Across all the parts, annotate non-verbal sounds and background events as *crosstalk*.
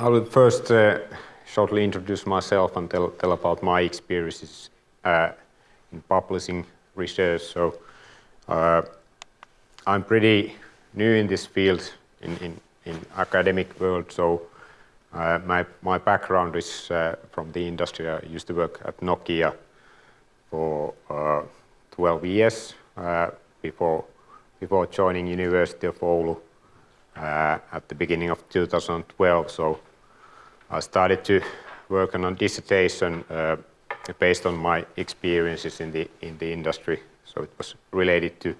I will first uh, shortly introduce myself and tell, tell about my experiences uh, in publishing research. So uh, I'm pretty new in this field in, in, in academic world. So uh, my, my background is uh, from the industry. I used to work at Nokia for uh, 12 years before, before joining University of Oulu at the beginning of 2012. So I started to work on a dissertation uh, based on my experiences in the in the industry. So it was related to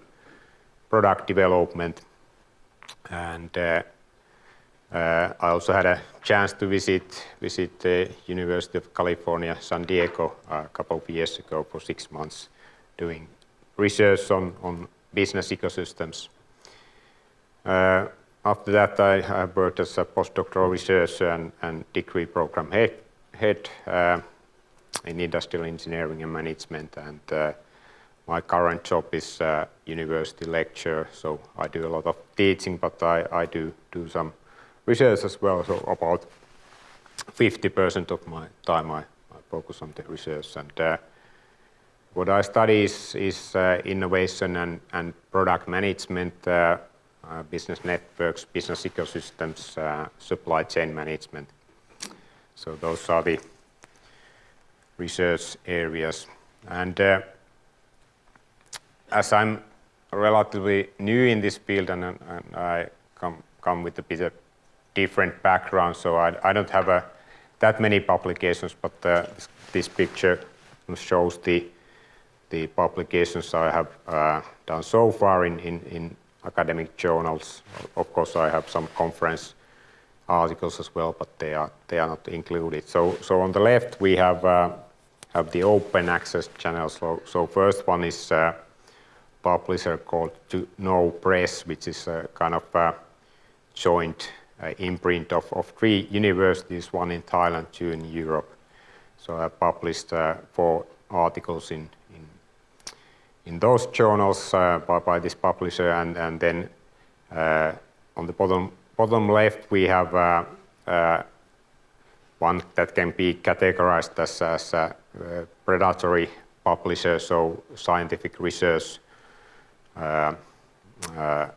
product development, and uh, uh, I also had a chance to visit visit the University of California, San Diego, a couple of years ago for six months, doing research on on business ecosystems. Uh, after that, I, I worked as a postdoctoral researcher and, and degree program head, head uh, in industrial engineering and management. And uh, my current job is uh, university lecturer, so I do a lot of teaching, but I, I do do some research as well. So about 50% of my time I, I, focus on the research. And uh, what I study is, is uh, innovation and, and product management uh, business networks, business ecosystems, uh, supply chain management. So those are the research areas. And uh, as I'm relatively new in this field and, and I come, come with a bit of different background, so I, I don't have a, that many publications, but uh, this, this, picture shows the, the publications I have uh, done so far in, in, in academic journals. Of course, I have some conference articles as well, but they are they are not included. So so on the left we have uh, have the open access channels. So, so first one is a publisher called To Know Press, which is a kind of a joint uh, imprint of, of three universities, one in Thailand, two in Europe. So I published uh, four articles in in those journals uh, by, by, this publisher and, and then uh, on the bottom, bottom left we have uh, one that can be categorized as, as a predatory publisher, so scientific research uh, uh,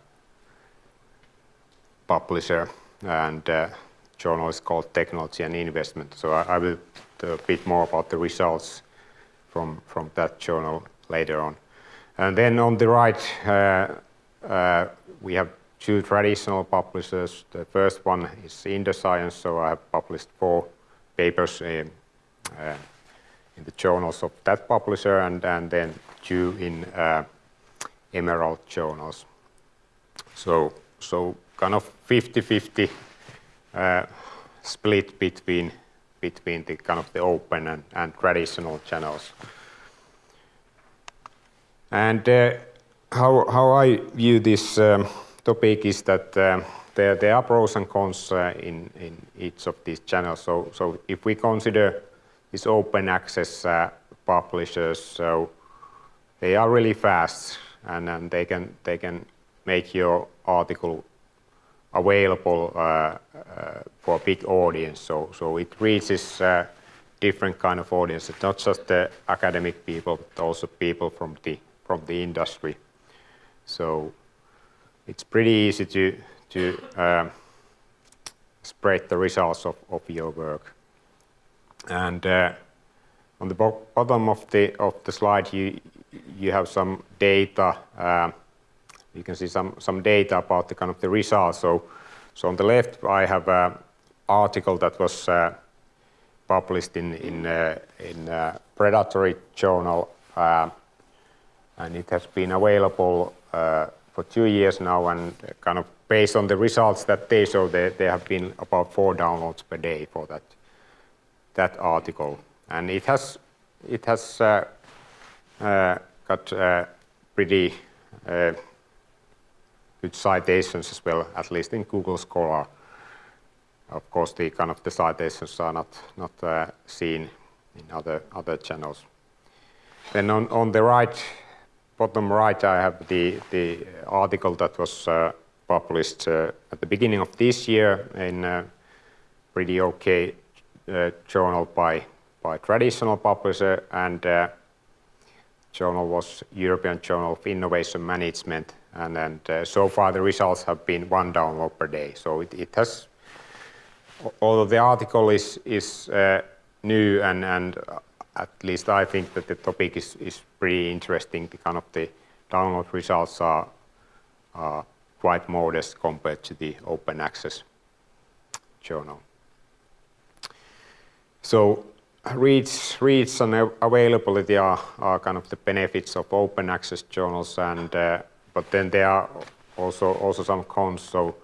publisher, and uh, journal is called Technology and Investment. So I, I will a bit more about the results from, from that journal later on. And then on the right, uh, uh, we have two traditional publishers. The first one is Inderscience, so I have published four papers in, uh, in the journals of that publisher, and, and then two in uh, Emerald journals. So, so kind of 50-50 uh, split between between the kind of the open and, and traditional channels. And uh, how, how I view this um, topic is that um, there, there are pros and cons uh, in, in each of these channels. So, so if we consider these open access uh, publishers, so they are really fast and, and they, can, they can make your article available uh, uh, for a big audience. So, so it reaches uh, different kind of audiences, not just the academic people, but also people from the from the industry. So it's pretty easy to, to um, spread the results of, of your work. And uh, on the bo bottom of the, of the slide, you, you have some data. Uh, you can see some, some data about the kind of the results. So, so on the left, I have an article that was uh, published in, in, uh, in uh, Predatory Journal uh, and it has been available uh, for two years now and kind of based on the results that they show there, there have been about four downloads per day for that that article. And it has it has uh, uh, got uh, pretty uh, good citations as well at least in Google Scholar. Of course the kind of the citations are not not uh, seen in other other channels. Then on on the right bottom right, I have the, the article that was uh, published uh, at the beginning of this year in uh, pretty okay journal by by traditional publisher, and journal was European Journal of Innovation Management. And, and so far the results have been one download per day. So it, it has, although the article is is new and, and at least I think that the topic is is pretty interesting, the kind of the download results are quite modest compared to the open access journal. So reads, reads and availability are are kind of the benefits of open access journals, and uh, but then there are also also some cons. So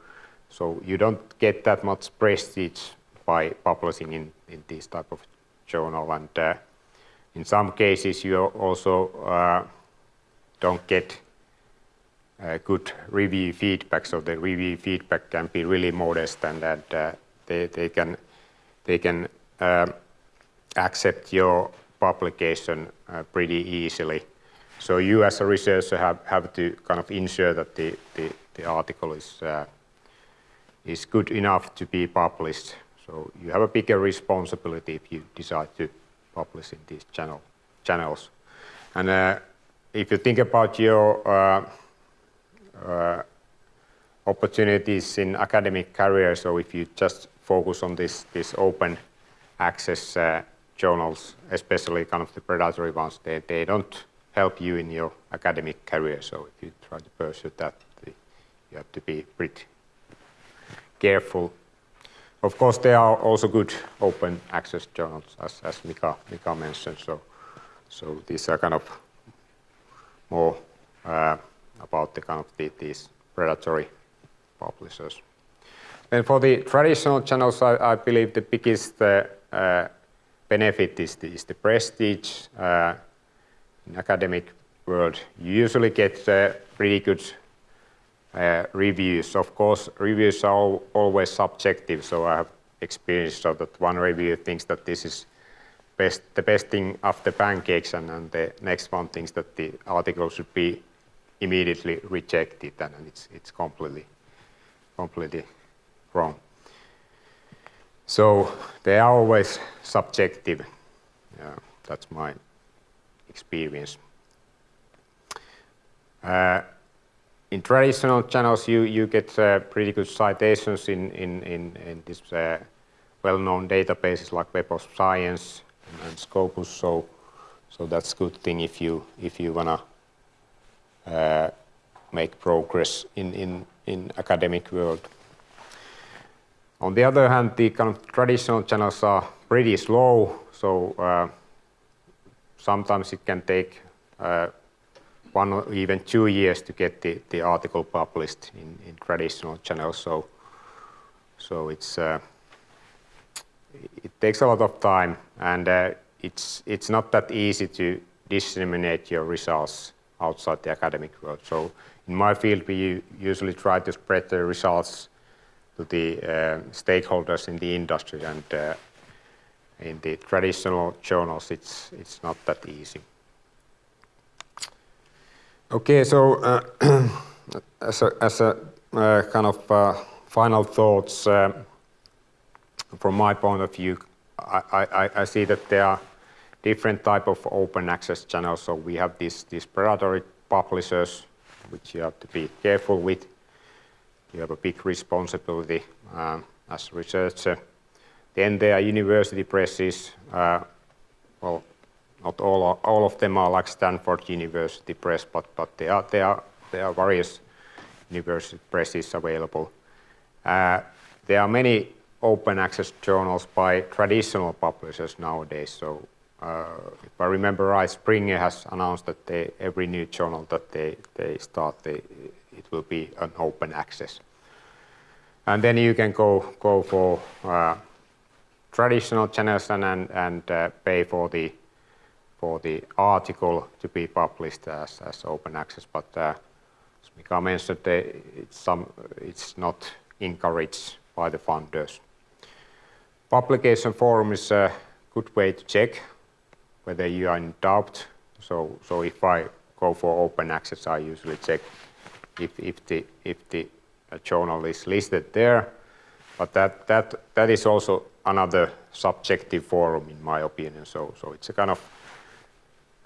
so you don't get that much prestige by publishing in this type of journal, and uh, in some cases you also uh, don't get uh, good review feedback. So the review feedback can be really modest and that uh, they they can they can um, accept your publication uh, pretty easily. So you as a researcher have have to kind of ensure that the article is is good enough to be published. So you have a bigger responsibility if you decide to publish in these channels. And uh, if you think about your uh, uh, opportunities in academic career, so if you just focus on this open access uh, journals, especially kind of the predatory ones, they, they don't help you in your academic career. So if you try to pursue that, you have to be pretty careful. Of course, there are also good open access journals, as as Mika Mika mentioned. So, so these are kind of more uh, about the kind of the, these predatory publishers. And for the traditional channels, I believe the biggest uh, uh, benefit is is the prestige. In academic world, you usually get pretty good Uh, reviews. Of course, reviews are always subjective, so I have experience so that one reviewer thinks that this is the best thing after pancakes, and the next one thinks that the article should be immediately rejected, and it's it's completely wrong. So they are always subjective. That's my experience. Uh, In traditional channels, you you get uh, pretty good citations in in in these uh, well-known databases like Web of Science and Scopus. So, so that's a good thing if you if you want to uh, make progress in in academic world. On the other hand, the kind of traditional channels are pretty slow, so sometimes it can take one or even two years to get the article published in traditional channels. So, so it's, uh, it takes a lot of time, and uh, it's not that easy to disseminate your results outside the academic world. So in my field, we usually try to spread the results to the uh, stakeholders in the industry, and uh, in the traditional journals, it's, it's not that easy. Okay, so uh, *clears throat* as a uh, kind of uh, final thoughts uh, from my point of view, I see that there are different type of open access channels. So we have these predatory publishers, which you have to be careful with. You have a big responsibility as a researcher. Then there are university presses. Well, not all all of them are like Stanford University Press, but but there are there are there are various university presses available. Uh, there are many open access journals by traditional publishers nowadays. So, uh, if I remember right, Springer has announced that every new journal that they they start, they, it will be an open access. And then you can go go for uh, traditional channels and pay for the article to be published as as open access. But uh, as Mika mentioned, it's not encouraged by the funders. Publication forum is a good way to check whether you are in doubt. So, so if I go for open access, I usually check if if the journal is listed there. but that that that is also another subjective forum in my opinion. So so it's a kind of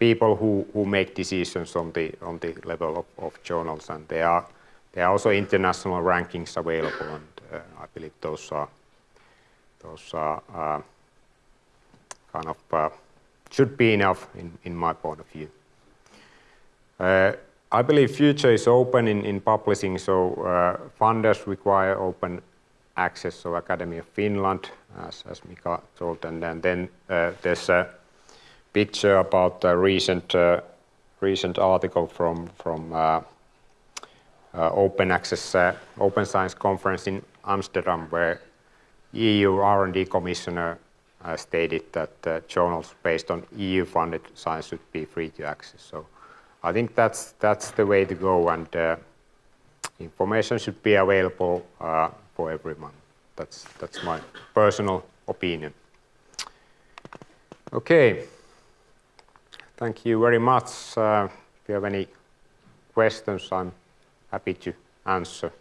people who, who make decisions on the on the level of, of journals and there are there are also international rankings available and uh, I believe those are those are uh, kind of uh, should be enough in, in my point of view. Uh, I believe future is open in, in publishing, so uh, funders require open access, so Academy of Finland, as, as Mika told, and, and then uh, there's a picture about a recent, uh, recent article from, from uh, uh, Open Access, Open Science Conference in Amsterdam, where EU R&D Commissioner stated that journals based on EU-funded science should be free to access. So I think that's that's the way to go, and information should be available for everyone. That's that's my personal opinion. Okay. Thank you very much. Uh, if you have any questions, I'm happy to answer.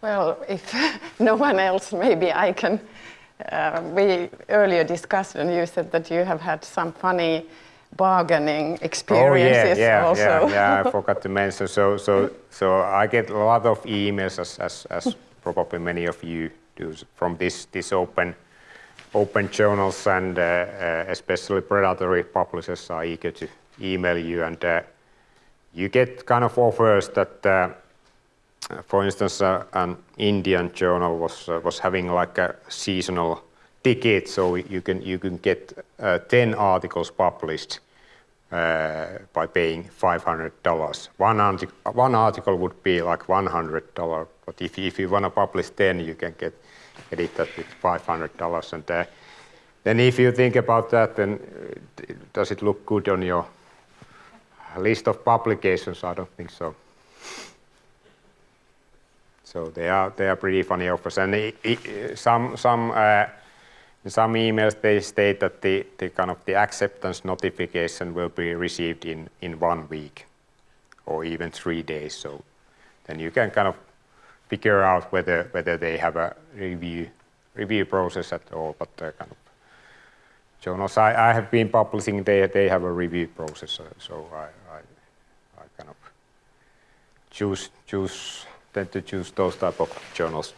Well, if *laughs* no one else, maybe I can uh, we earlier discussed, and you said that you have had some funny bargaining experiences oh, yeah, yeah, also. Yeah, yeah, I *laughs* forgot to mention. So, so, so I get a lot of emails, as, as, as probably many of you do, from this, this open, open journals, and uh, uh, especially predatory publishers are eager to email you, and uh, you get kind of offers that for instance, uh, an Indian journal was uh, was having like a seasonal ticket, so you can you can get uh, 10 articles published by paying $500. One, one article would be like $100, but if, if you want to publish 10, you can get, get it at with $500. And uh, then if you think about that, then uh, does it look good on your list of publications? I don't think so. So they are they are pretty funny offers, and it, it, some some uh, some emails they state that the, the kind of the acceptance notification will be received in in one week, or even three days. So then you can kind of figure out whether whether they have a review review process at all. But uh, kind of journals I, I have been publishing, they they have a review process. So, so I, I I kind of choose choose tend to choose those type of journals